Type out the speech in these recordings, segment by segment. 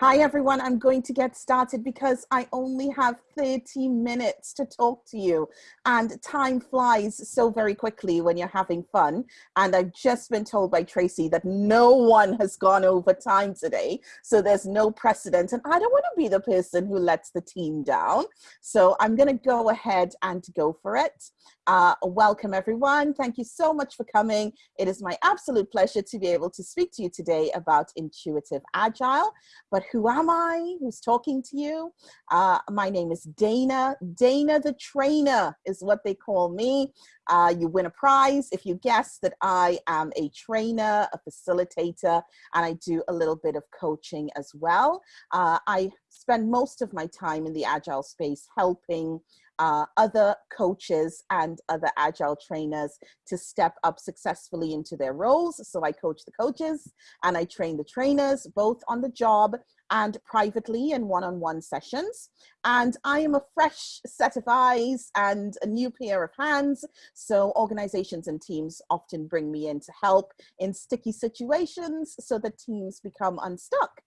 Hi everyone, I'm going to get started because I only have 30 minutes to talk to you and time flies so very quickly when you're having fun. And I've just been told by Tracy that no one has gone over time today. So there's no precedent and I don't want to be the person who lets the team down. So I'm gonna go ahead and go for it. Uh, welcome everyone. Thank you so much for coming. It is my absolute pleasure to be able to speak to you today about intuitive agile. But who am I? Who's talking to you? Uh, my name is Dana. Dana the trainer is what they call me. Uh, you win a prize if you guess that I am a trainer, a facilitator, and I do a little bit of coaching as well. Uh, I spend most of my time in the agile space helping uh, other coaches and other agile trainers to step up successfully into their roles. So I coach the coaches and I train the trainers both on the job and privately in one-on-one -on -one sessions. And I am a fresh set of eyes and a new pair of hands. So organizations and teams often bring me in to help in sticky situations so that teams become unstuck.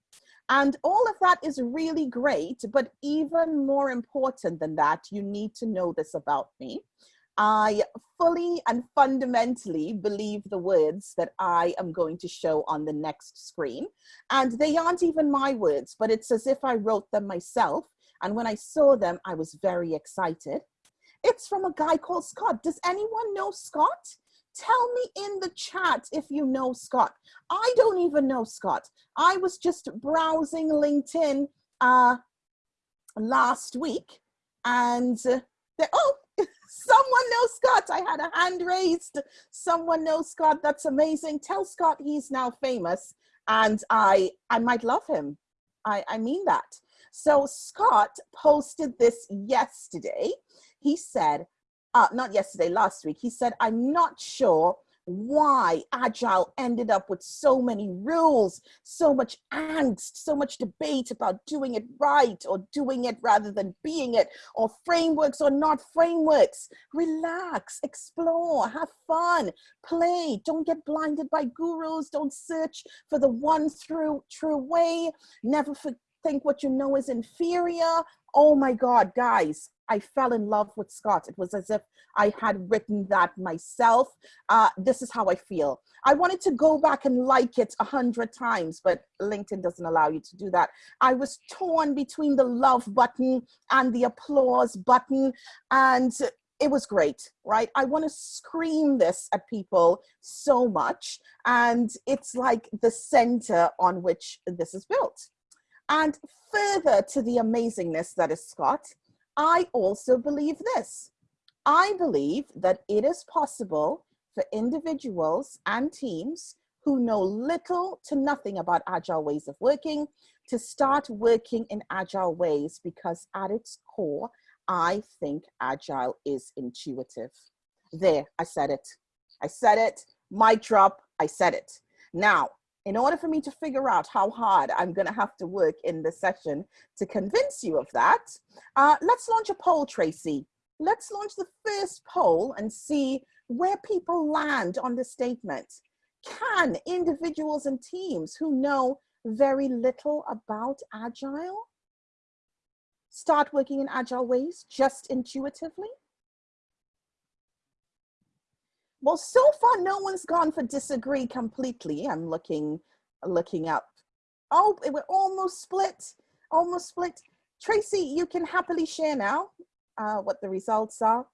And all of that is really great, but even more important than that, you need to know this about me. I fully and fundamentally believe the words that I am going to show on the next screen. And they aren't even my words, but it's as if I wrote them myself. And when I saw them, I was very excited. It's from a guy called Scott. Does anyone know Scott? Tell me in the chat if you know Scott. I don't even know Scott. I was just browsing LinkedIn uh, last week and uh, oh, someone knows Scott. I had a hand raised. Someone knows Scott. That's amazing. Tell Scott he's now famous and I, I might love him. I, I mean that. So Scott posted this yesterday. He said, uh, not yesterday, last week, he said, I'm not sure why Agile ended up with so many rules, so much angst, so much debate about doing it right or doing it rather than being it, or frameworks or not frameworks. Relax, explore, have fun, play, don't get blinded by gurus, don't search for the one through true way, never think what you know is inferior. Oh my God, guys, I fell in love with Scott. It was as if I had written that myself. Uh, this is how I feel. I wanted to go back and like it a hundred times, but LinkedIn doesn't allow you to do that. I was torn between the love button and the applause button. And it was great, right? I want to scream this at people so much. And it's like the center on which this is built. And further to the amazingness that is Scott, I also believe this. I believe that it is possible for individuals and teams who know little to nothing about agile ways of working to start working in agile ways because at its core, I think agile is intuitive. There, I said it. I said it, mic drop, I said it. Now, in order for me to figure out how hard I'm going to have to work in this session to convince you of that, uh, let's launch a poll, Tracy. Let's launch the first poll and see where people land on the statement. Can individuals and teams who know very little about Agile start working in Agile ways just intuitively? Well, so far, no one's gone for disagree completely. I'm looking, looking up. Oh, we're almost split, almost split. Tracy, you can happily share now uh, what the results are.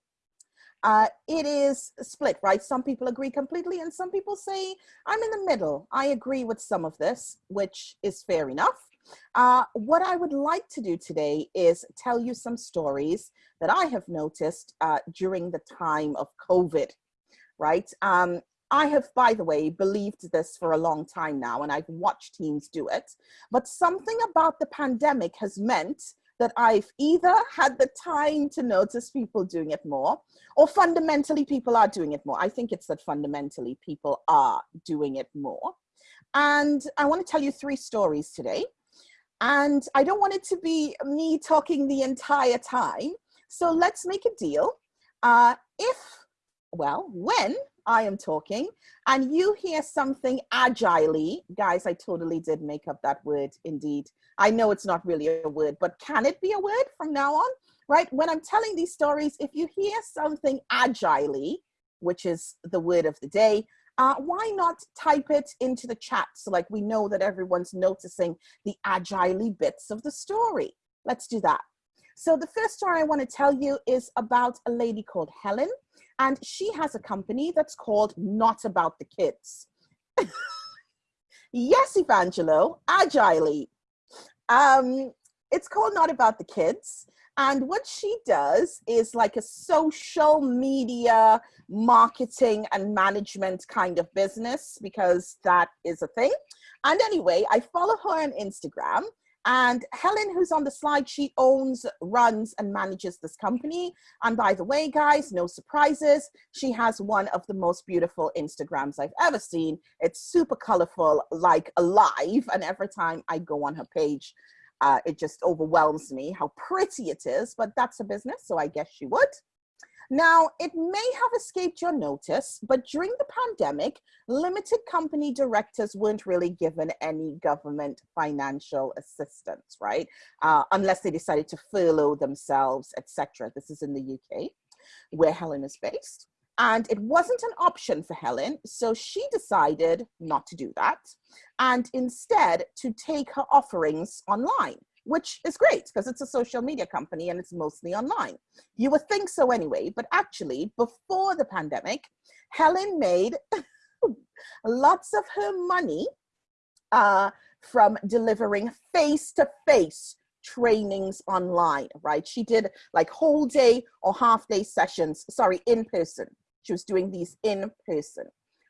Uh, it is split, right? Some people agree completely and some people say, I'm in the middle. I agree with some of this, which is fair enough. Uh, what I would like to do today is tell you some stories that I have noticed uh, during the time of COVID right? Um, I have, by the way, believed this for a long time now, and I've watched teams do it. But something about the pandemic has meant that I've either had the time to notice people doing it more, or fundamentally people are doing it more. I think it's that fundamentally people are doing it more. And I want to tell you three stories today. And I don't want it to be me talking the entire time. So let's make a deal. Uh, if, well, when I am talking, and you hear something agilely, guys, I totally did make up that word indeed. I know it's not really a word, but can it be a word from now on? Right? When I'm telling these stories, if you hear something agilely, which is the word of the day, uh, why not type it into the chat so like we know that everyone's noticing the agilely bits of the story. Let's do that. So the first story I want to tell you is about a lady called Helen, and she has a company that's called Not About the Kids. yes, Evangelo, agilely. Um, it's called Not About the Kids. And what she does is like a social media marketing and management kind of business because that is a thing. And anyway, I follow her on Instagram and Helen, who's on the slide, she owns, runs, and manages this company. And by the way, guys, no surprises, she has one of the most beautiful Instagrams I've ever seen. It's super colorful, like alive. And every time I go on her page, uh, it just overwhelms me how pretty it is, but that's a business, so I guess she would. Now, it may have escaped your notice, but during the pandemic, limited company directors weren't really given any government financial assistance, right? Uh, unless they decided to furlough themselves, etc. This is in the UK, where Helen is based. And it wasn't an option for Helen, so she decided not to do that and instead to take her offerings online which is great because it's a social media company and it's mostly online. You would think so anyway, but actually before the pandemic, Helen made lots of her money uh, from delivering face-to-face trainings online, right? She did like whole day or half day sessions, sorry, in person. She was doing these in person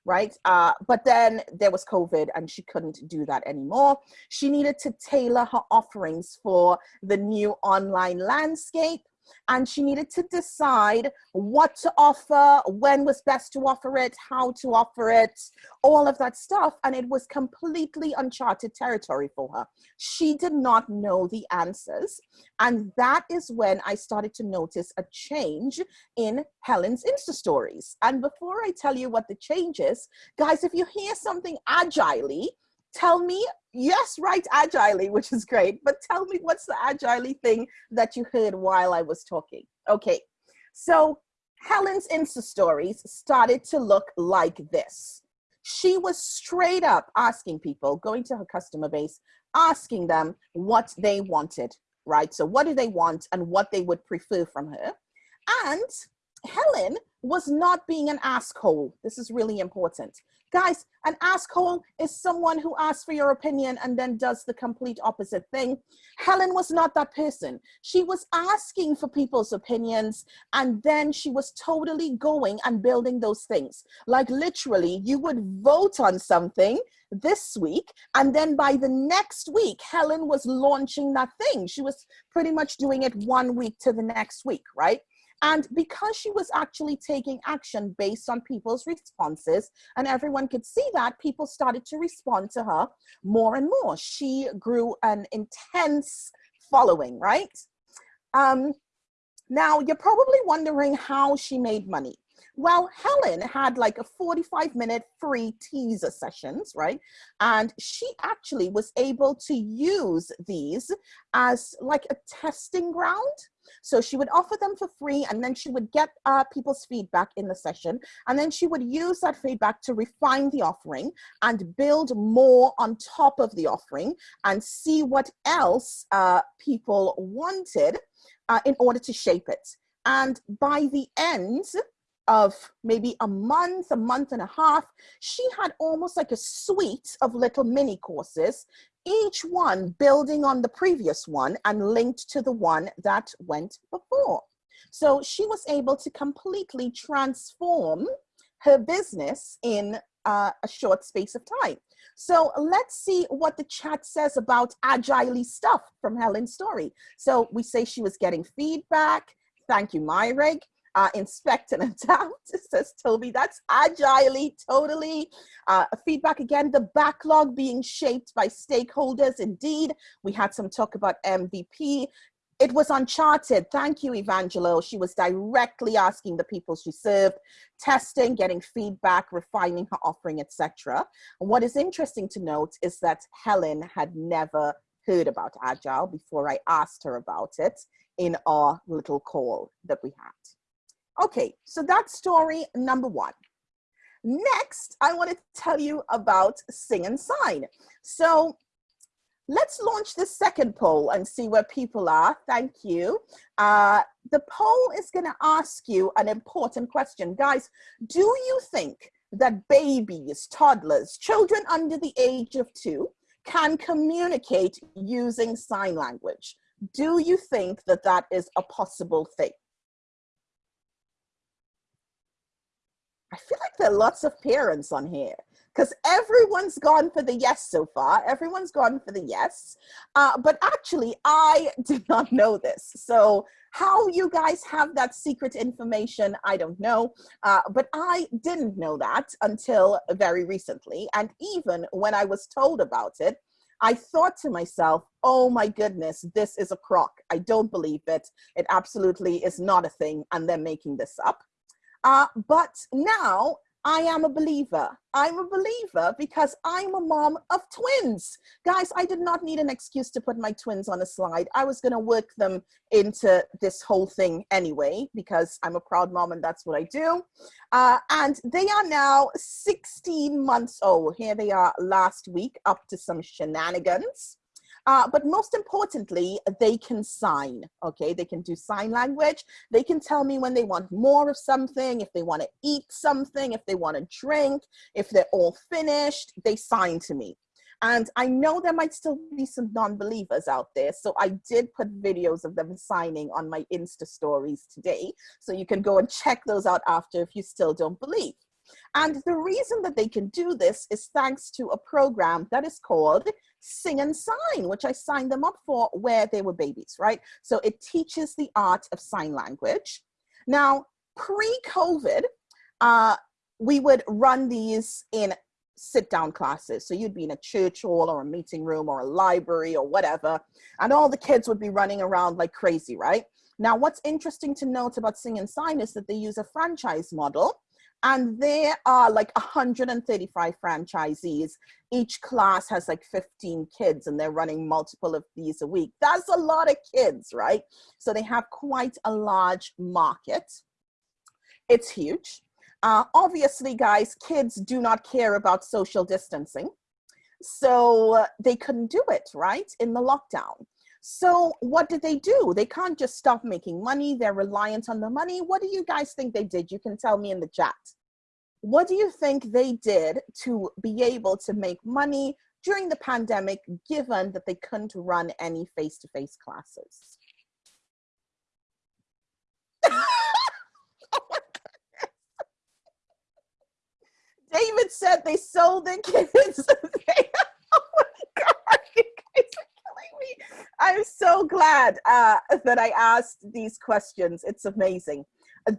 right? Uh, but then there was COVID and she couldn't do that anymore. She needed to tailor her offerings for the new online landscape and she needed to decide what to offer, when was best to offer it, how to offer it, all of that stuff. And it was completely uncharted territory for her. She did not know the answers. And that is when I started to notice a change in Helen's Insta stories. And before I tell you what the change is, guys, if you hear something agilely, tell me, yes, right, agilely, which is great, but tell me what's the agilely thing that you heard while I was talking. Okay, so Helen's Insta stories started to look like this. She was straight up asking people, going to her customer base, asking them what they wanted, right? So what do they want and what they would prefer from her. And Helen was not being an asshole. This is really important. Guys, an asshole is someone who asks for your opinion and then does the complete opposite thing. Helen was not that person. She was asking for people's opinions and then she was totally going and building those things. Like literally, you would vote on something this week and then by the next week, Helen was launching that thing. She was pretty much doing it one week to the next week, right? And because she was actually taking action based on people's responses and everyone could see that, people started to respond to her more and more. She grew an intense following, right? Um, now, you're probably wondering how she made money. Well, Helen had like a 45 minute free teaser sessions, right? And she actually was able to use these as like a testing ground so she would offer them for free and then she would get uh, people's feedback in the session. And then she would use that feedback to refine the offering and build more on top of the offering and see what else uh, people wanted uh, in order to shape it. And by the end, of maybe a month, a month and a half, she had almost like a suite of little mini courses each one building on the previous one and linked to the one that went before. So she was able to completely transform her business in uh, a short space of time. So let's see what the chat says about agilely stuff from Helen's story. So we say she was getting feedback. Thank you, Myrig uh, inspect and adapt, says Toby. That's agilely, totally. Uh, feedback again, the backlog being shaped by stakeholders. Indeed, we had some talk about MVP. it was uncharted. Thank you, Evangelo. She was directly asking the people she served, testing, getting feedback, refining her offering, etc. And what is interesting to note is that Helen had never heard about Agile before I asked her about it in our little call that we had. Okay, so that's story number one. Next, I want to tell you about Sing and Sign. So let's launch the second poll and see where people are. Thank you. Uh, the poll is going to ask you an important question. Guys, do you think that babies, toddlers, children under the age of two can communicate using sign language? Do you think that that is a possible thing? I feel like there are lots of parents on here because everyone's gone for the yes so far. Everyone's gone for the yes. Uh, but actually, I did not know this. So how you guys have that secret information, I don't know. Uh, but I didn't know that until very recently. And even when I was told about it, I thought to myself, oh my goodness, this is a crock. I don't believe it. It absolutely is not a thing. And they're making this up. Uh, but now I am a believer. I'm a believer because I'm a mom of twins. Guys, I did not need an excuse to put my twins on a slide. I was going to work them into this whole thing anyway because I'm a proud mom and that's what I do. Uh, and they are now 16 months old. Here they are last week up to some shenanigans. Uh, but most importantly, they can sign, okay? They can do sign language. They can tell me when they want more of something, if they want to eat something, if they want to drink, if they're all finished, they sign to me. And I know there might still be some non-believers out there. So I did put videos of them signing on my Insta stories today. So you can go and check those out after if you still don't believe. And the reason that they can do this is thanks to a program that is called Sing and Sign, which I signed them up for where they were babies, right? So it teaches the art of sign language. Now, pre-COVID, uh, we would run these in sit down classes. So you'd be in a church hall or a meeting room or a library or whatever, and all the kids would be running around like crazy, right? Now, what's interesting to note about Sing and Sign is that they use a franchise model and there are like 135 franchisees. Each class has like 15 kids and they're running multiple of these a week. That's a lot of kids, right? So they have quite a large market. It's huge. Uh, obviously, guys, kids do not care about social distancing. So uh, they couldn't do it, right, in the lockdown. So what did they do? They can't just stop making money. They're reliant on the money. What do you guys think they did? You can tell me in the chat. What do you think they did to be able to make money during the pandemic, given that they couldn't run any face-to-face -face classes? Oh David said they sold their kids. oh my God, you guys are killing me. I'm so glad uh, that I asked these questions. It's amazing.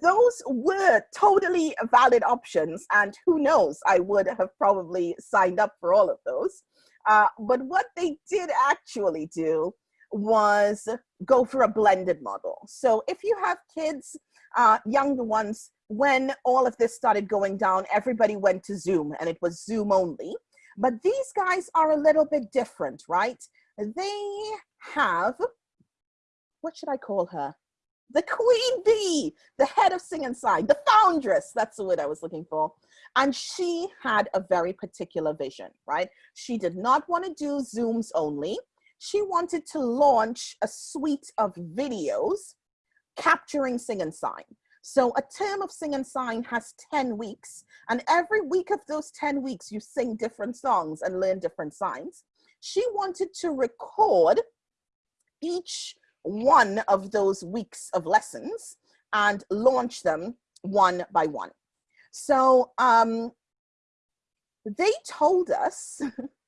Those were totally valid options and who knows i would have probably signed up for all of those. Uh, but what they did actually do was go for a blended model. So if you have kids uh, younger ones when all of this started going down everybody went to zoom and it was zoom only. But these guys are a little bit different right? They have what should i call her the queen bee, the head of Sing and Sign, the foundress, that's the word I was looking for. And she had a very particular vision, right? She did not want to do Zooms only. She wanted to launch a suite of videos capturing Sing and Sign. So a term of Sing and Sign has 10 weeks. And every week of those 10 weeks, you sing different songs and learn different signs. She wanted to record each one of those weeks of lessons and launch them one by one. So um, they told us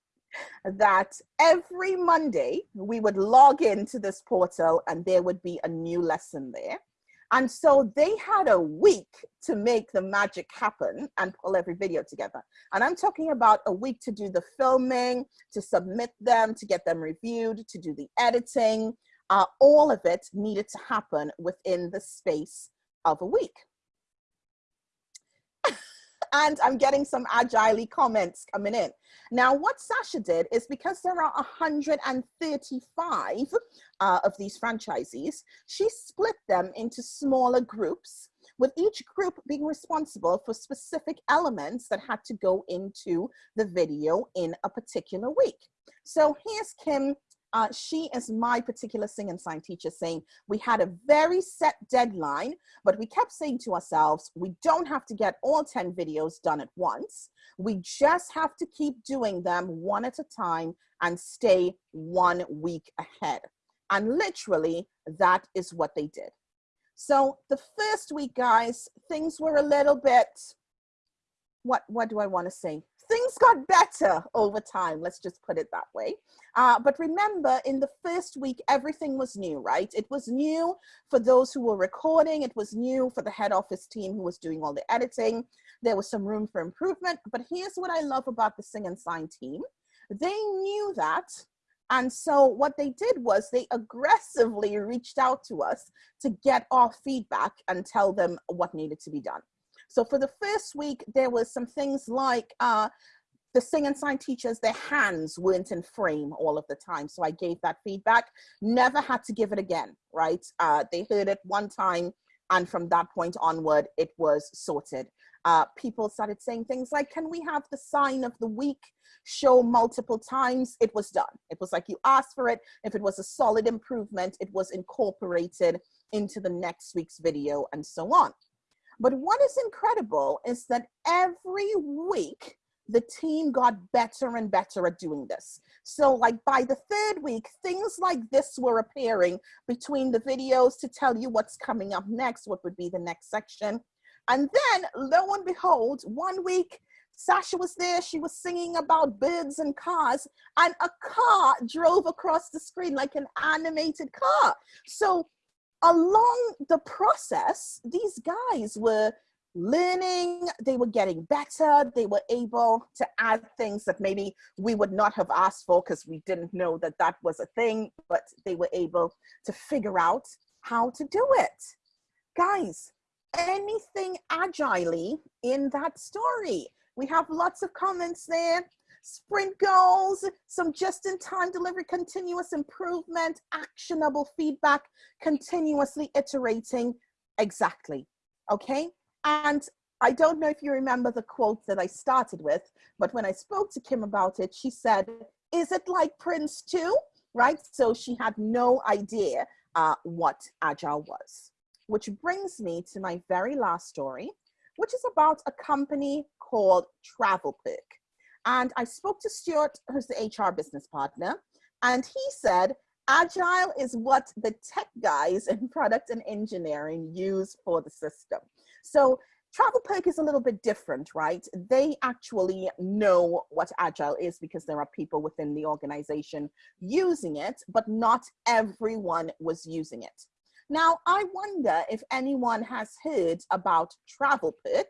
that every Monday we would log into this portal and there would be a new lesson there. And so they had a week to make the magic happen and pull every video together. And I'm talking about a week to do the filming, to submit them, to get them reviewed, to do the editing, Uh, all of it needed to happen within the space of a week. and I'm getting some agilely comments coming in. Now, what Sasha did is because there are 135 uh, of these franchisees, she split them into smaller groups with each group being responsible for specific elements that had to go into the video in a particular week. So here's Kim uh, she is my particular sing and sign teacher saying we had a very set deadline, but we kept saying to ourselves, we don't have to get all 10 videos done at once. We just have to keep doing them one at a time and stay one week ahead. And literally that is what they did. So the first week, guys, things were a little bit, what, what do I want to say? Things got better over time, let's just put it that way. Uh, but remember, in the first week, everything was new, right? It was new for those who were recording. It was new for the head office team who was doing all the editing. There was some room for improvement. But here's what I love about the Sing and Sign team. They knew that and so what they did was they aggressively reached out to us to get our feedback and tell them what needed to be done. So for the first week, there was some things like uh, the sing and sign teachers, their hands weren't in frame all of the time. So I gave that feedback, never had to give it again, right? Uh, they heard it one time and from that point onward, it was sorted. Uh, people started saying things like, can we have the sign of the week show multiple times? It was done. It was like you asked for it. If it was a solid improvement, it was incorporated into the next week's video and so on. But what is incredible is that every week, the team got better and better at doing this. So like by the third week, things like this were appearing between the videos to tell you what's coming up next, what would be the next section. And then lo and behold, one week, Sasha was there, she was singing about birds and cars, and a car drove across the screen like an animated car. So along the process, these guys were learning, they were getting better, they were able to add things that maybe we would not have asked for because we didn't know that that was a thing, but they were able to figure out how to do it. Guys, anything agilely in that story. We have lots of comments there sprint goals, some just-in-time delivery, continuous improvement, actionable feedback, continuously iterating, exactly, okay? And I don't know if you remember the quote that I started with, but when I spoke to Kim about it, she said, is it like PRINCE2? Right, so she had no idea uh, what Agile was. Which brings me to my very last story, which is about a company called TravelPerk. And I spoke to Stuart, who's the HR business partner, and he said, Agile is what the tech guys in product and engineering use for the system. So TravelPerk is a little bit different, right? They actually know what Agile is because there are people within the organization using it, but not everyone was using it. Now, I wonder if anyone has heard about Travel Perk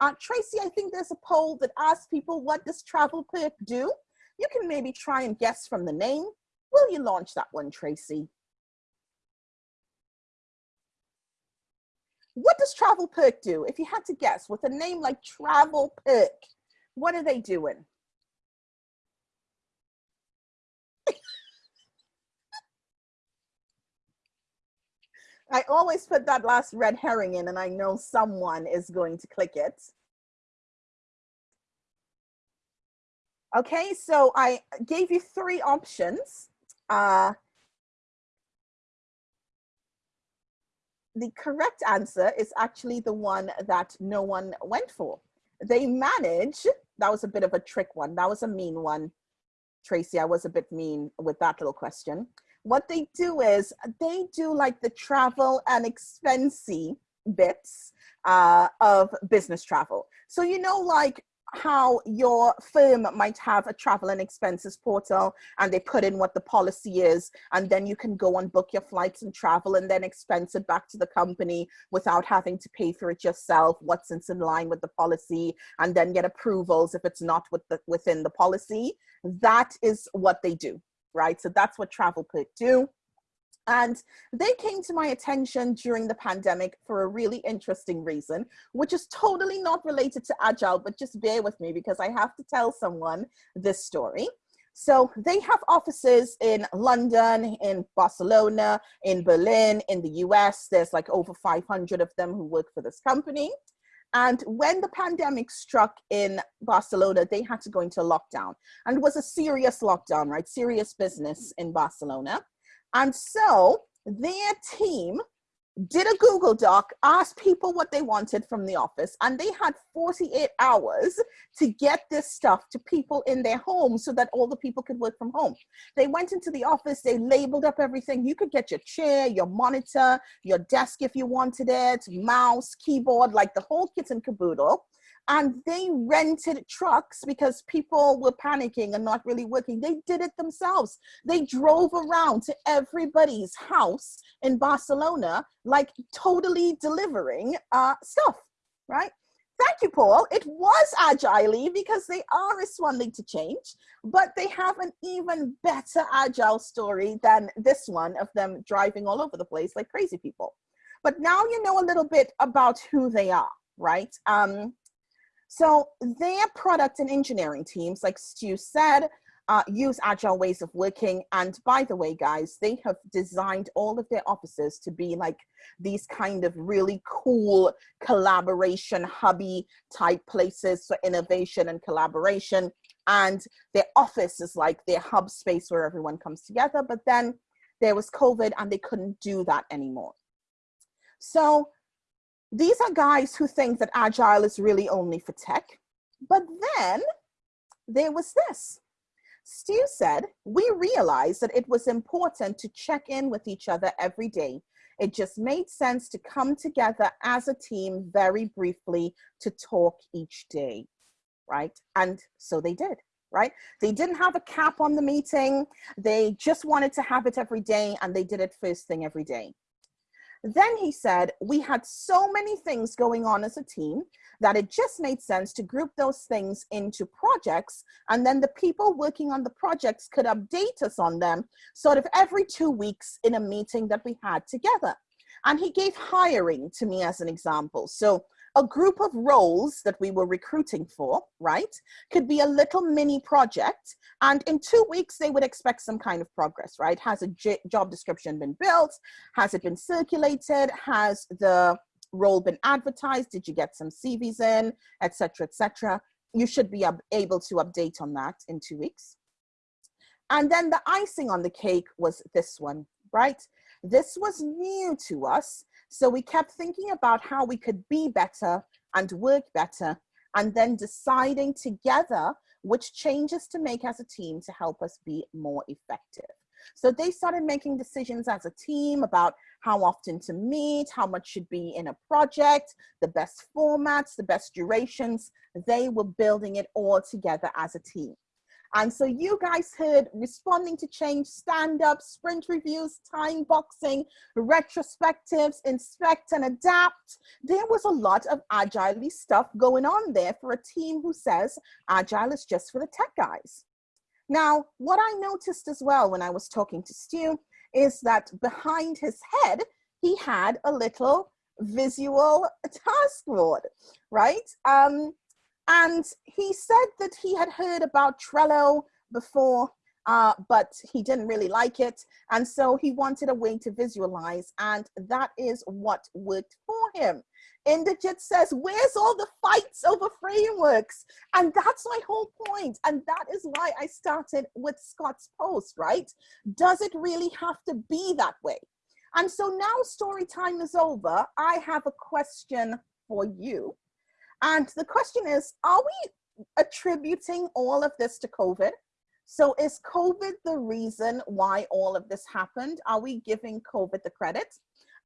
uh, Tracy, I think there's a poll that asks people, what does TravelPerk do? You can maybe try and guess from the name. Will you launch that one, Tracy? What does TravelPerk do? If you had to guess with a name like Travel Perk, what are they doing? I always put that last red herring in and I know someone is going to click it. Okay, so I gave you three options. Uh, the correct answer is actually the one that no one went for. They manage, that was a bit of a trick one. That was a mean one. Tracy, I was a bit mean with that little question what they do is they do like the travel and expensy bits uh, of business travel. So, you know, like how your firm might have a travel and expenses portal and they put in what the policy is and then you can go and book your flights and travel and then expense it back to the company without having to pay for it yourself what's in line with the policy and then get approvals if it's not with the, within the policy that is what they do right? So that's what TravelPerk do. And they came to my attention during the pandemic for a really interesting reason, which is totally not related to Agile, but just bear with me because I have to tell someone this story. So they have offices in London, in Barcelona, in Berlin, in the US. There's like over 500 of them who work for this company. And when the pandemic struck in Barcelona, they had to go into lockdown. And it was a serious lockdown, right? Serious business in Barcelona. And so their team did a Google Doc, asked people what they wanted from the office, and they had 48 hours to get this stuff to people in their homes so that all the people could work from home. They went into the office, they labeled up everything. You could get your chair, your monitor, your desk if you wanted it, mouse, keyboard, like the whole kit and caboodle and they rented trucks because people were panicking and not really working. They did it themselves. They drove around to everybody's house in Barcelona, like totally delivering uh, stuff, right? Thank you, Paul. It was agile because they are responding to change, but they have an even better agile story than this one of them driving all over the place like crazy people. But now you know a little bit about who they are, right? Um, so their product and engineering teams, like Stu said, uh, use agile ways of working. And by the way, guys, they have designed all of their offices to be like these kind of really cool collaboration hubby type places for innovation and collaboration. And their office is like their hub space where everyone comes together. But then there was COVID and they couldn't do that anymore. So these are guys who think that agile is really only for tech. But then there was this. Stu said, we realized that it was important to check in with each other every day. It just made sense to come together as a team very briefly to talk each day, right? And so they did, right? They didn't have a cap on the meeting. They just wanted to have it every day and they did it first thing every day. Then he said, we had so many things going on as a team that it just made sense to group those things into projects. And then the people working on the projects could update us on them sort of every two weeks in a meeting that we had together. And he gave hiring to me as an example. So a group of roles that we were recruiting for, right, could be a little mini project. And in two weeks, they would expect some kind of progress, right? Has a job description been built? Has it been circulated? Has the role been advertised? Did you get some CVs in, etc., etc.? You should be able to update on that in two weeks. And then the icing on the cake was this one, right? This was new to us so we kept thinking about how we could be better and work better, and then deciding together which changes to make as a team to help us be more effective. So they started making decisions as a team about how often to meet, how much should be in a project, the best formats, the best durations. They were building it all together as a team. And so you guys heard responding to change, stand-up, sprint reviews, time boxing, retrospectives, inspect and adapt. There was a lot of agile stuff going on there for a team who says agile is just for the tech guys. Now, what I noticed as well when I was talking to Stu is that behind his head, he had a little visual task board, right? Um, and he said that he had heard about Trello before, uh, but he didn't really like it. And so he wanted a way to visualize, and that is what worked for him. Inderjit says, where's all the fights over frameworks? And that's my whole point. And that is why I started with Scott's post, right? Does it really have to be that way? And so now story time is over. I have a question for you. And the question is, are we attributing all of this to COVID? So is COVID the reason why all of this happened? Are we giving COVID the credit?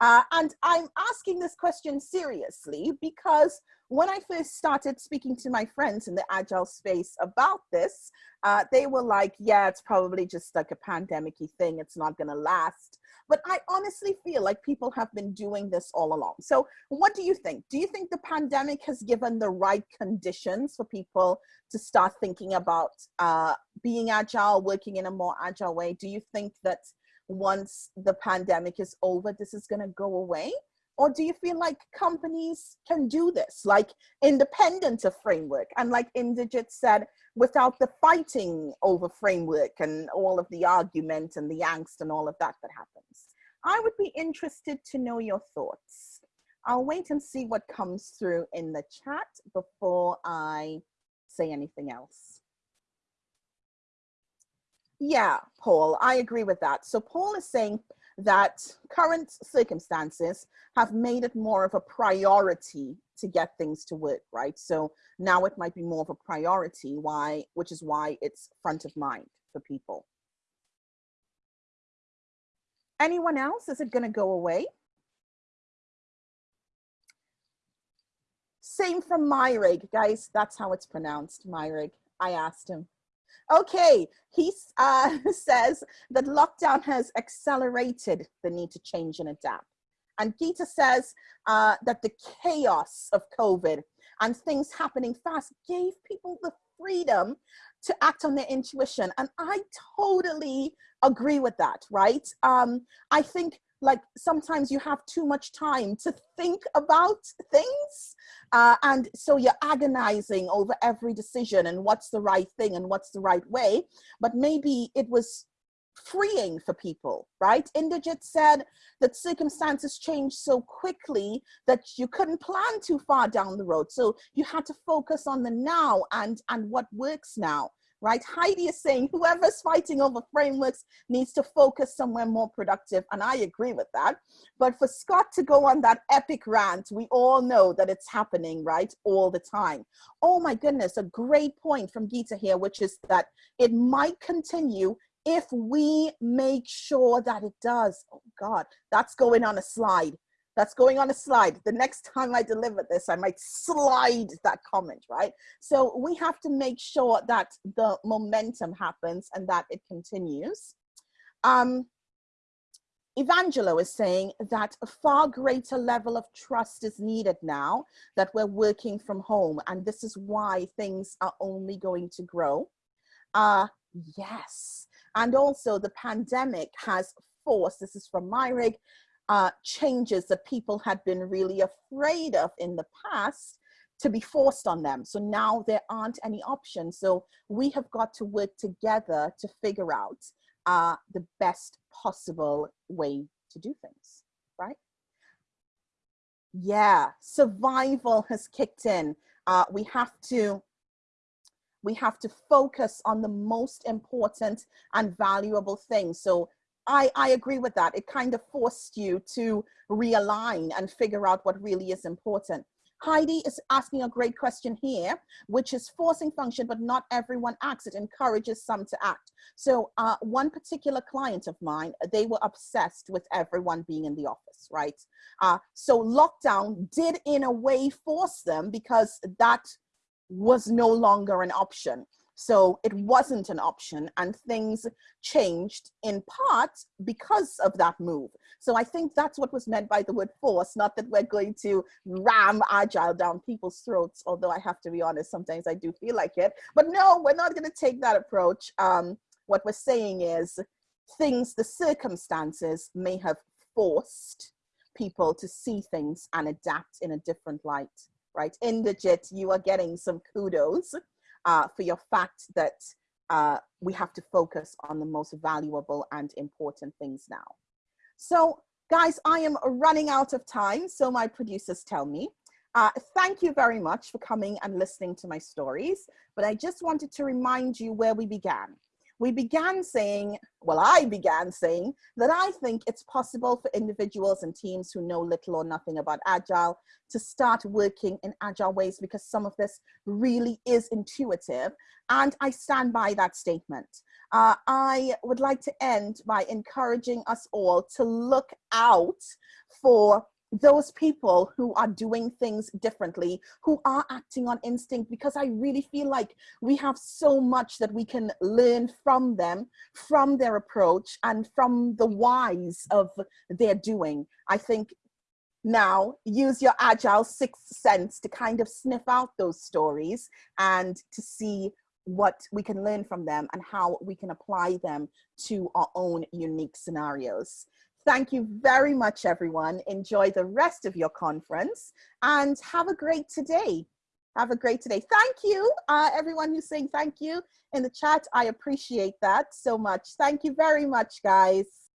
Uh, and I'm asking this question seriously because when I first started speaking to my friends in the agile space about this, uh, they were like, yeah, it's probably just like a pandemic thing. It's not going to last. But I honestly feel like people have been doing this all along. So what do you think? Do you think the pandemic has given the right conditions for people to start thinking about uh, being agile, working in a more agile way? Do you think that once the pandemic is over, this is going to go away? Or do you feel like companies can do this, like independent of framework? And like Inderjit said, without the fighting over framework and all of the argument and the angst and all of that that happens. I would be interested to know your thoughts. I'll wait and see what comes through in the chat before I say anything else. Yeah, Paul, I agree with that. So Paul is saying that current circumstances have made it more of a priority to get things to work, right? So now it might be more of a priority, why, which is why it's front of mind for people. Anyone else? Is it going to go away? Same from Myrig, guys. That's how it's pronounced, Myrig. I asked him. Okay, he uh, says that lockdown has accelerated the need to change and adapt. And Gita says uh, that the chaos of COVID and things happening fast gave people the freedom to act on their intuition. And I totally agree with that, right? Um, I think like sometimes you have too much time to think about things uh, and so you're agonizing over every decision and what's the right thing and what's the right way. But maybe it was freeing for people right? Indrajit said that circumstances changed so quickly that you couldn't plan too far down the road. So you had to focus on the now and and what works now right? Heidi is saying whoever's fighting over frameworks needs to focus somewhere more productive. And I agree with that. But for Scott to go on that epic rant, we all know that it's happening, right? All the time. Oh my goodness, a great point from Gita here, which is that it might continue if we make sure that it does. Oh God, that's going on a slide that's going on a slide. The next time I deliver this, I might slide that comment, right? So we have to make sure that the momentum happens and that it continues. Um, Evangelo is saying that a far greater level of trust is needed now that we're working from home. And this is why things are only going to grow. Uh, yes. And also the pandemic has forced, this is from Myrig, uh, changes that people had been really afraid of in the past to be forced on them. So now there aren't any options. So we have got to work together to figure out uh, the best possible way to do things, right? Yeah, survival has kicked in. Uh, we have to we have to focus on the most important and valuable things. So I, I agree with that. It kind of forced you to realign and figure out what really is important. Heidi is asking a great question here, which is forcing function, but not everyone acts. It encourages some to act. So uh, one particular client of mine, they were obsessed with everyone being in the office, right? Uh, so lockdown did in a way force them because that was no longer an option. So it wasn't an option and things changed in part because of that move. So I think that's what was meant by the word force, not that we're going to ram agile down people's throats, although I have to be honest, sometimes I do feel like it. But no, we're not gonna take that approach. Um, what we're saying is things, the circumstances may have forced people to see things and adapt in a different light, right? Indrajit, you are getting some kudos uh, for your fact that uh, we have to focus on the most valuable and important things now. So guys, I am running out of time, so my producers tell me. Uh, thank you very much for coming and listening to my stories, but I just wanted to remind you where we began we began saying, well, I began saying that I think it's possible for individuals and teams who know little or nothing about Agile to start working in Agile ways because some of this really is intuitive. And I stand by that statement. Uh, I would like to end by encouraging us all to look out for those people who are doing things differently, who are acting on instinct, because I really feel like we have so much that we can learn from them, from their approach and from the whys of their doing. I think now use your agile sixth sense to kind of sniff out those stories and to see what we can learn from them and how we can apply them to our own unique scenarios. Thank you very much, everyone. Enjoy the rest of your conference and have a great today. Have a great today. Thank you, uh, everyone who's saying thank you in the chat. I appreciate that so much. Thank you very much, guys.